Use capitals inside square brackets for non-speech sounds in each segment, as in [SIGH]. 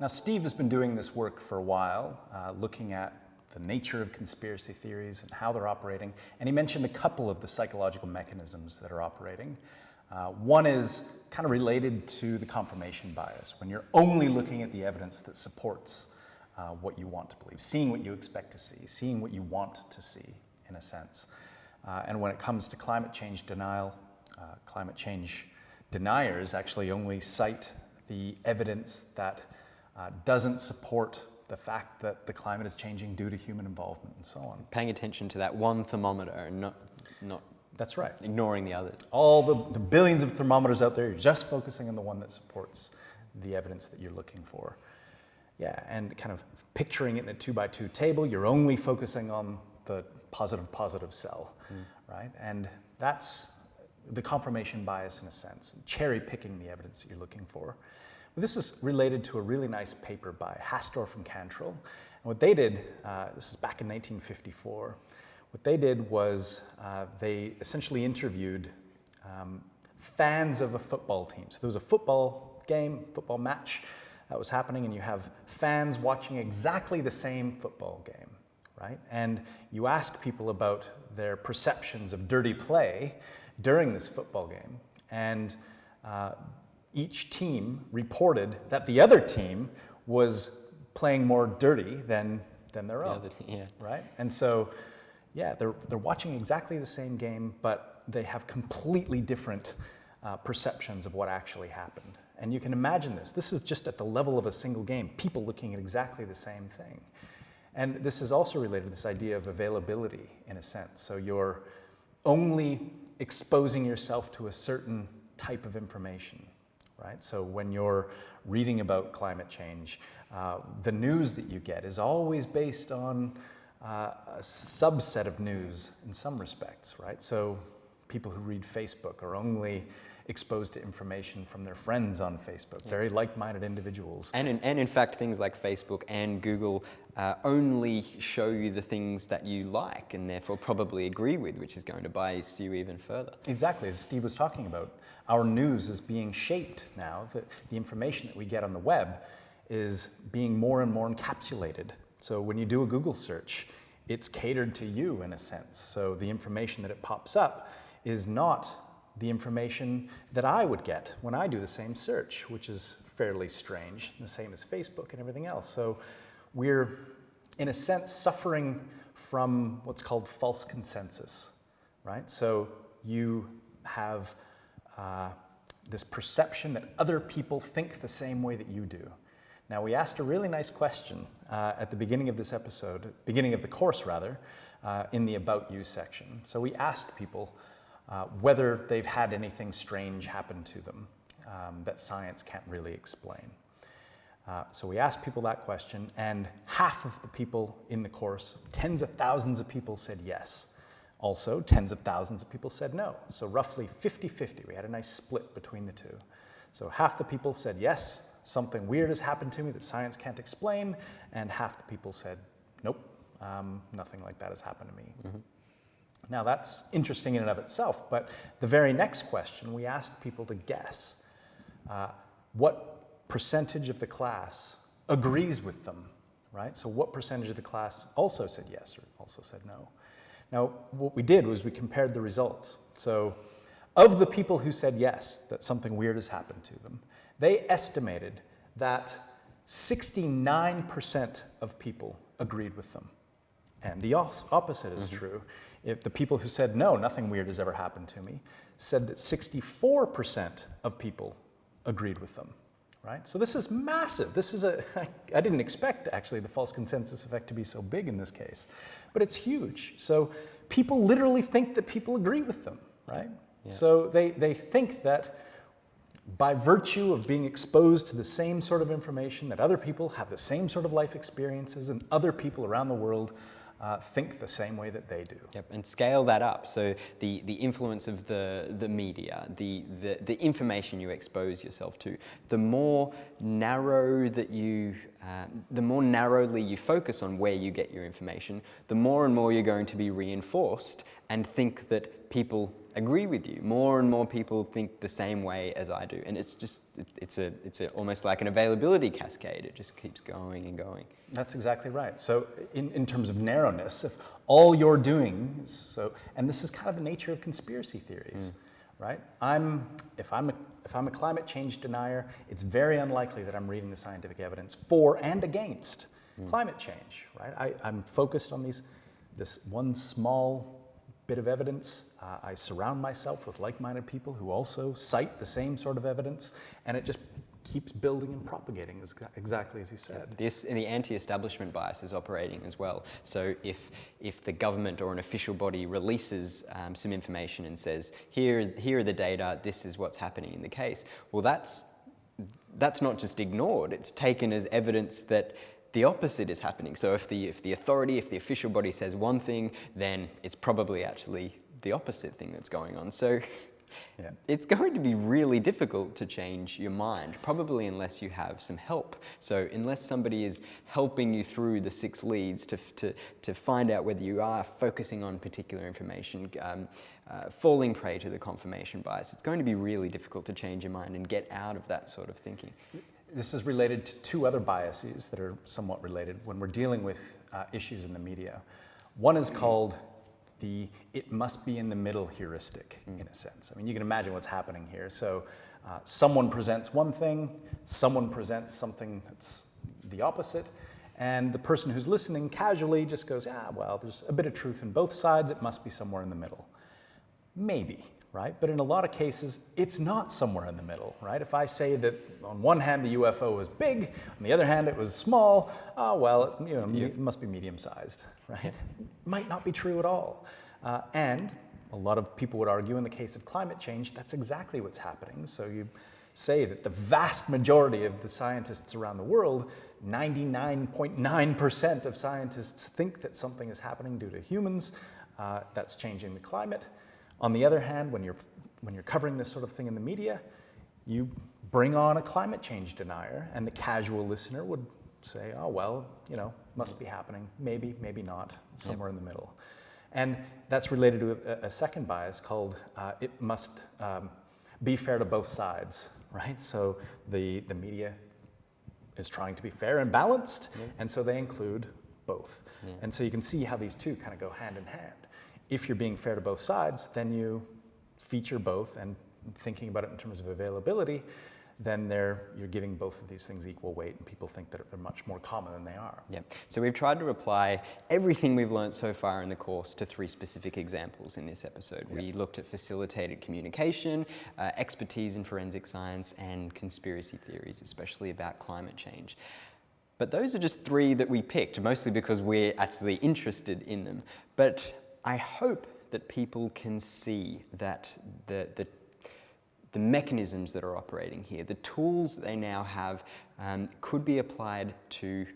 Now, Steve has been doing this work for a while, uh, looking at the nature of conspiracy theories and how they're operating. And he mentioned a couple of the psychological mechanisms that are operating. Uh, one is kind of related to the confirmation bias, when you're only looking at the evidence that supports uh, what you want to believe, seeing what you expect to see, seeing what you want to see, in a sense. Uh, and when it comes to climate change denial, uh, climate change deniers actually only cite the evidence that uh, doesn't support the fact that the climate is changing due to human involvement and so on. Paying attention to that one thermometer and not, not That's right. ignoring the others. All the, the billions of thermometers out there, you're just focusing on the one that supports the evidence that you're looking for. Yeah, and kind of picturing it in a two by two table, you're only focusing on the positive positive cell, mm. right? And that's the confirmation bias in a sense, cherry picking the evidence that you're looking for. This is related to a really nice paper by Hastorf and Cantril. And what they did, uh, this is back in 1954, what they did was uh, they essentially interviewed um, fans of a football team. So there was a football game, football match that was happening, and you have fans watching exactly the same football game, right? And you ask people about their perceptions of dirty play during this football game. And uh, each team reported that the other team was playing more dirty than, than their own, the yeah. right? And so, yeah, they're, they're watching exactly the same game, but they have completely different uh, perceptions of what actually happened. And you can imagine this. This is just at the level of a single game, people looking at exactly the same thing. And this is also related to this idea of availability in a sense. So you're only exposing yourself to a certain type of information right? So when you're reading about climate change, uh, the news that you get is always based on uh, a subset of news in some respects, right? So people who read Facebook are only exposed to information from their friends on Facebook, very like-minded individuals. And in, and in fact, things like Facebook and Google uh, only show you the things that you like and therefore probably agree with, which is going to bias you even further. Exactly, as Steve was talking about, our news is being shaped now. The, the information that we get on the web is being more and more encapsulated. So when you do a Google search, it's catered to you in a sense. So the information that it pops up is not the information that I would get when I do the same search, which is fairly strange, the same as Facebook and everything else. So we're, in a sense, suffering from what's called false consensus, right? So you have uh, this perception that other people think the same way that you do. Now, we asked a really nice question uh, at the beginning of this episode, beginning of the course rather, uh, in the About You section. So we asked people uh, whether they've had anything strange happen to them um, that science can't really explain. Uh, so we asked people that question, and half of the people in the course, tens of thousands of people said yes. Also, tens of thousands of people said no. So roughly 50-50, we had a nice split between the two. So half the people said yes, something weird has happened to me that science can't explain, and half the people said nope, um, nothing like that has happened to me. Mm -hmm. Now that's interesting in and of itself, but the very next question, we asked people to guess uh, what percentage of the class agrees with them, right? So what percentage of the class also said yes or also said no? Now, what we did was we compared the results. So of the people who said yes, that something weird has happened to them, they estimated that 69% of people agreed with them. And the opposite is mm -hmm. true. If the people who said, no, nothing weird has ever happened to me, said that 64% of people agreed with them, right? So this is massive. This is a, [LAUGHS] I didn't expect actually the false consensus effect to be so big in this case, but it's huge. So people literally think that people agree with them, right? Yeah. So they, they think that by virtue of being exposed to the same sort of information, that other people have the same sort of life experiences and other people around the world uh, think the same way that they do. Yep, and scale that up. So the, the influence of the, the media, the, the, the information you expose yourself to, the more narrow that you, uh, the more narrowly you focus on where you get your information, the more and more you're going to be reinforced and think that people agree with you. More and more people think the same way as I do. And it's just, it, it's, a, it's a, almost like an availability cascade. It just keeps going and going. That's exactly right. So in, in terms of narrowness, if all you're doing, is so, and this is kind of the nature of conspiracy theories, mm. right? I'm, if, I'm a, if I'm a climate change denier, it's very unlikely that I'm reading the scientific evidence for and against mm. climate change, right? I, I'm focused on these, this one small bit of evidence. Uh, I surround myself with like-minded people who also cite the same sort of evidence, and it just keeps building and propagating, exactly as you said. This, and the anti-establishment bias is operating as well. So if, if the government or an official body releases um, some information and says, here, here are the data, this is what's happening in the case, well, that's, that's not just ignored, it's taken as evidence that the opposite is happening. So if the, if the authority, if the official body says one thing, then it's probably actually the opposite thing that's going on. So yeah. it's going to be really difficult to change your mind, probably unless you have some help. So unless somebody is helping you through the six leads to, to, to find out whether you are focusing on particular information, um, uh, falling prey to the confirmation bias, it's going to be really difficult to change your mind and get out of that sort of thinking. This is related to two other biases that are somewhat related when we're dealing with uh, issues in the media. One is called the it must be in the middle heuristic, mm. in a sense. I mean, you can imagine what's happening here. So uh, someone presents one thing, someone presents something that's the opposite, and the person who's listening casually just goes, ah, well, there's a bit of truth in both sides, it must be somewhere in the middle. Maybe right? But in a lot of cases, it's not somewhere in the middle, right? If I say that on one hand the UFO was big, on the other hand it was small, oh well, it, you know, it must be medium-sized, right? Might not be true at all. Uh, and a lot of people would argue in the case of climate change, that's exactly what's happening. So you say that the vast majority of the scientists around the world, 99.9% of scientists think that something is happening due to humans uh, that's changing the climate. On the other hand, when you're, when you're covering this sort of thing in the media, you bring on a climate change denier, and the casual listener would say, oh, well, you know, must be happening. Maybe, maybe not, somewhere yep. in the middle. And that's related to a, a second bias called uh, it must um, be fair to both sides, right? So the, the media is trying to be fair and balanced, yep. and so they include both. Yep. And so you can see how these two kind of go hand in hand if you're being fair to both sides, then you feature both and thinking about it in terms of availability, then you're giving both of these things equal weight and people think that they're much more common than they are. Yeah. So we've tried to apply everything we've learned so far in the course to three specific examples in this episode. Yeah. We looked at facilitated communication, uh, expertise in forensic science, and conspiracy theories, especially about climate change. But those are just three that we picked, mostly because we're actually interested in them. But I hope that people can see that the, the, the mechanisms that are operating here, the tools they now have, um, could be applied to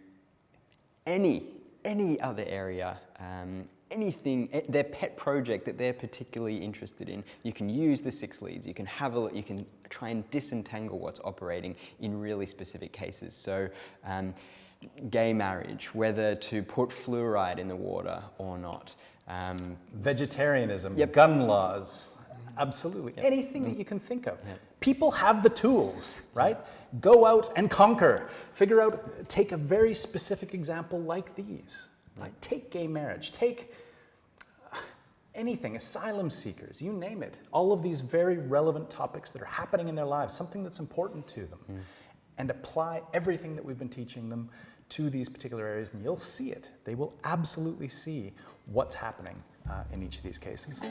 any, any other area, um, anything, eh, their pet project that they're particularly interested in. You can use the six leads, you can have a look, you can try and disentangle what's operating in really specific cases. So um, gay marriage, whether to put fluoride in the water or not. Um, Vegetarianism, yep. gun laws, absolutely. Yep. Anything that you can think of. Yep. People have the tools, right? Go out and conquer. Figure out, take a very specific example like these. Like take gay marriage, take anything, asylum seekers, you name it. All of these very relevant topics that are happening in their lives, something that's important to them. Mm. And apply everything that we've been teaching them to these particular areas and you'll see it. They will absolutely see what's happening uh, in each of these cases.